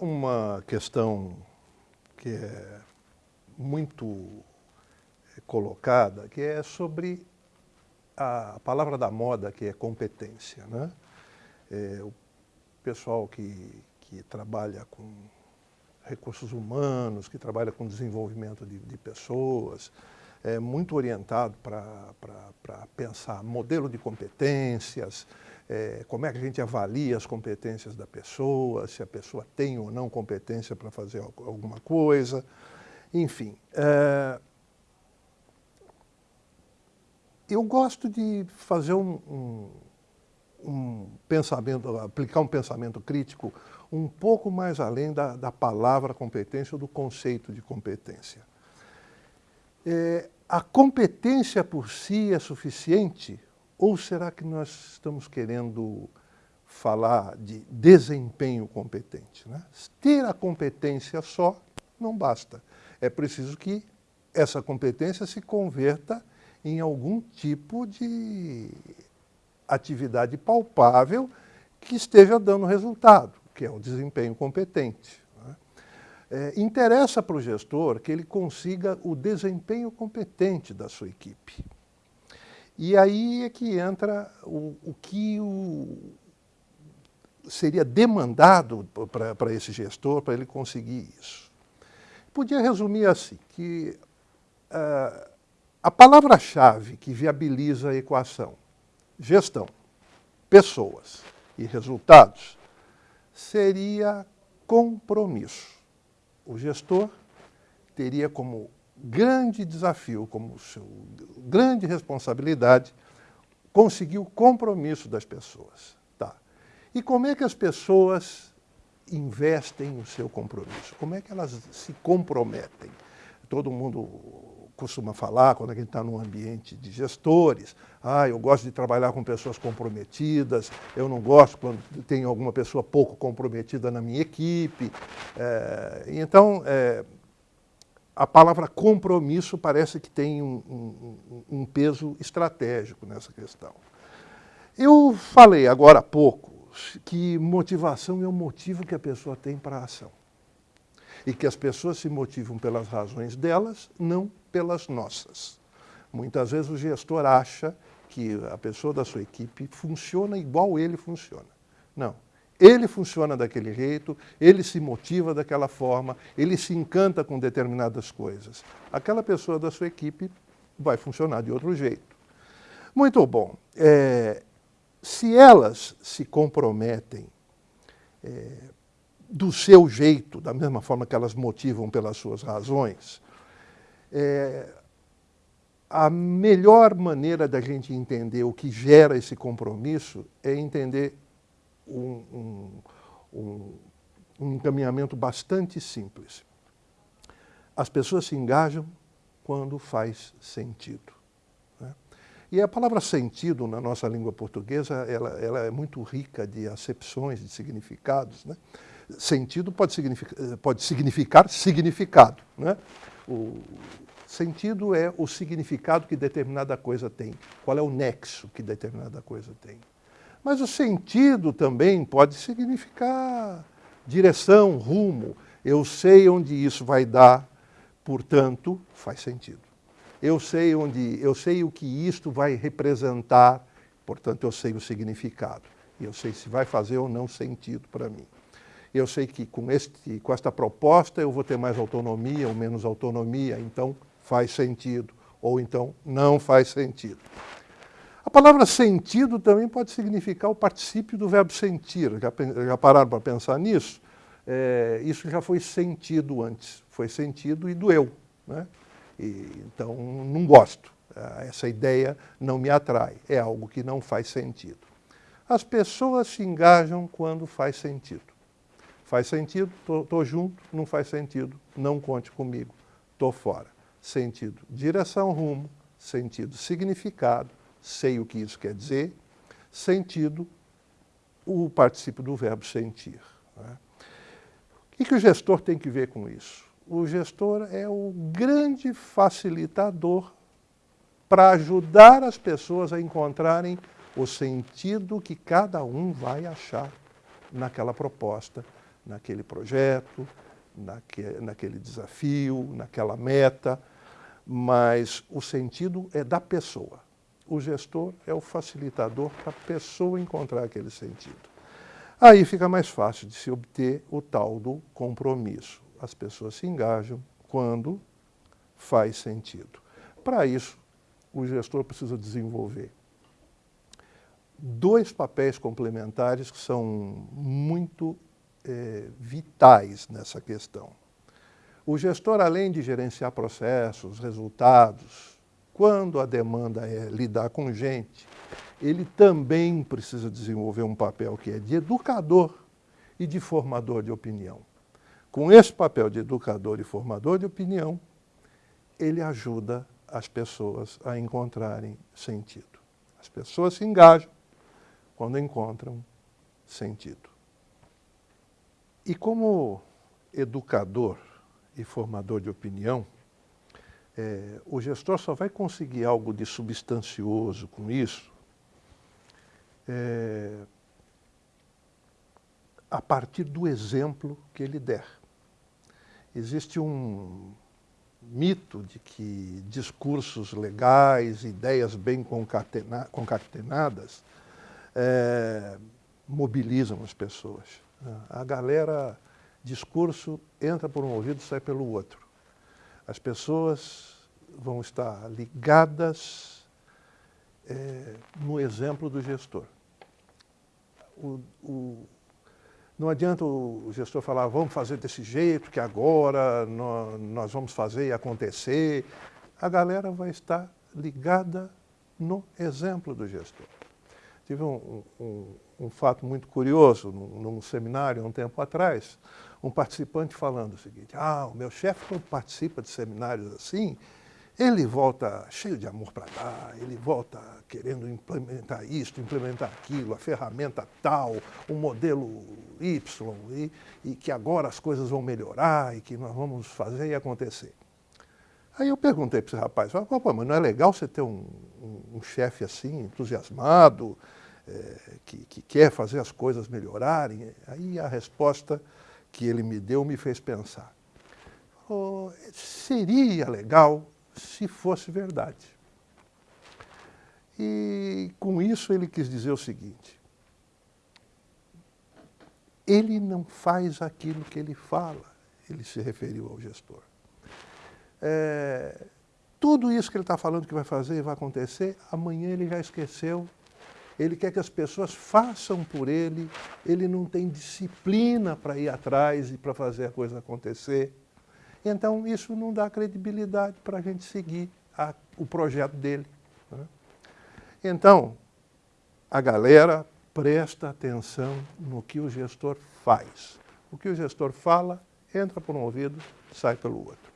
Uma, questão que é muito colocada, que é sobre a palavra da moda, que é competência. Né? É, o pessoal que, que trabalha com recursos humanos, que trabalha com desenvolvimento de, de pessoas, é muito orientado para pensar modelo de competências, é, como é que a gente avalia as competências da pessoa, se a pessoa tem ou não competência para fazer alguma coisa, enfim. É, eu gosto de fazer um, um, um, pensamento, aplicar um pensamento crítico um pouco mais além da, da palavra competência ou do conceito de competência. É, a competência por si é suficiente ou será que nós estamos querendo falar de desempenho competente? Né? Ter a competência só não basta. É preciso que essa competência se converta em algum tipo de atividade palpável que esteja dando resultado, que é o desempenho competente. Né? É, interessa para o gestor que ele consiga o desempenho competente da sua equipe. E aí é que entra o, o que o, seria demandado para esse gestor, para ele conseguir isso. Podia resumir assim, que uh, a palavra-chave que viabiliza a equação gestão, pessoas e resultados seria compromisso. O gestor teria como grande desafio, como grande responsabilidade, conseguir o compromisso das pessoas. Tá. E como é que as pessoas investem o seu compromisso? Como é que elas se comprometem? Todo mundo costuma falar, quando a gente está num ambiente de gestores, ah, eu gosto de trabalhar com pessoas comprometidas, eu não gosto quando tem alguma pessoa pouco comprometida na minha equipe. É, então, é, a palavra compromisso parece que tem um, um, um, peso estratégico nessa questão. Eu falei agora há pouco que motivação é o motivo que a pessoa tem para a ação. E que as pessoas se motivam pelas razões delas, não pelas nossas. Muitas vezes o gestor acha que a pessoa da sua equipe funciona igual ele funciona. Não. Ele funciona daquele jeito, ele se motiva daquela forma, ele se encanta com determinadas coisas. Aquela pessoa da sua equipe vai funcionar de outro jeito. Muito bom. É, se elas se comprometem é, do seu jeito, da mesma forma que elas motivam pelas suas razões, é, a melhor maneira da gente entender o que gera esse compromisso é entender um, um, um, encaminhamento bastante simples. As pessoas se engajam quando faz sentido. Né? E a palavra sentido, na nossa língua portuguesa, ela, ela é muito rica de acepções, de significados. Né? Sentido pode significar, pode significar significado. Né? O sentido é o significado que determinada coisa tem. Qual é o nexo que determinada coisa tem. Mas o sentido também pode significar direção, rumo. Eu sei onde isso vai dar, portanto, faz sentido. Eu sei onde, eu sei o que isto vai representar, portanto, eu sei o significado. Eu sei se vai fazer ou não sentido para mim. Eu sei que com, este, com esta proposta eu vou ter mais autonomia ou menos autonomia, então faz sentido, ou então não faz sentido. A palavra sentido também pode significar o particípio do verbo sentir. Já, já pararam para pensar nisso? É, isso já foi sentido antes. Foi sentido e doeu. Né? E, então, não gosto. É, essa ideia não me atrai. É algo que não faz sentido. As pessoas se engajam quando faz sentido. Faz sentido, estou junto, não faz sentido, não conte comigo, estou fora. Sentido, direção, rumo, sentido, significado, sei o que isso quer dizer, sentido, o participio do verbo sentir. Né? O que o gestor tem que ver com isso? O gestor é o grande facilitador para ajudar as pessoas a encontrarem o sentido que cada um vai achar naquela proposta, naquele projeto, naque, naquele desafio, naquela meta, mas o sentido é da pessoa. O gestor é o facilitador para a pessoa encontrar aquele sentido. Aí fica mais fácil de se obter o tal do compromisso. As pessoas se engajam quando faz sentido. Para isso, o gestor precisa desenvolver dois papéis complementares que são muito é, vitais nessa questão. O gestor, além de gerenciar processos, resultados, quando a demanda é lidar com gente, ele também precisa desenvolver um papel que é de educador e de formador de opinião. Com esse papel de educador e formador de opinião, ele ajuda as pessoas a encontrarem sentido. As pessoas se engajam quando encontram sentido. E como educador e formador de opinião, é, o gestor só vai conseguir algo de substancioso com isso é, a partir do exemplo que ele der. Existe um mito de que discursos legais, ideias bem concatena concatenadas, é, mobilizam as pessoas. A galera, discurso entra por um ouvido e sai pelo outro. As pessoas vão estar ligadas é, no exemplo do gestor. O, o, não adianta o gestor falar, vamos fazer desse jeito, que agora nós, nós vamos fazer e acontecer. A galera vai estar ligada no exemplo do gestor. Tive um, um, um fato muito curioso num, num, seminário, um tempo atrás, um participante falando o seguinte, ah, o meu chefe quando participa de seminários assim, ele volta cheio de amor para dar, ele volta querendo implementar isto, implementar aquilo, a ferramenta tal, o modelo Y, e, e que agora as coisas vão melhorar e que nós vamos fazer e acontecer. Aí eu perguntei para esse rapaz, Pô, mas não é legal você ter um, um, um chefe assim, entusiasmado, é, que, que, quer fazer as coisas melhorarem? Aí a resposta que ele me deu me fez pensar. Oh, seria legal se fosse verdade. E com isso ele quis dizer o seguinte, ele não faz aquilo que ele fala, ele se referiu ao gestor. É, tudo isso que ele está falando que vai fazer e vai acontecer, amanhã ele já esqueceu. Ele quer que as pessoas façam por ele, ele não tem disciplina para ir atrás e para fazer a coisa acontecer. Então, isso não dá credibilidade para a gente seguir a, o projeto dele. Né? Então, a galera presta atenção no que o gestor faz. O que o gestor fala, entra por um ouvido, sai pelo outro.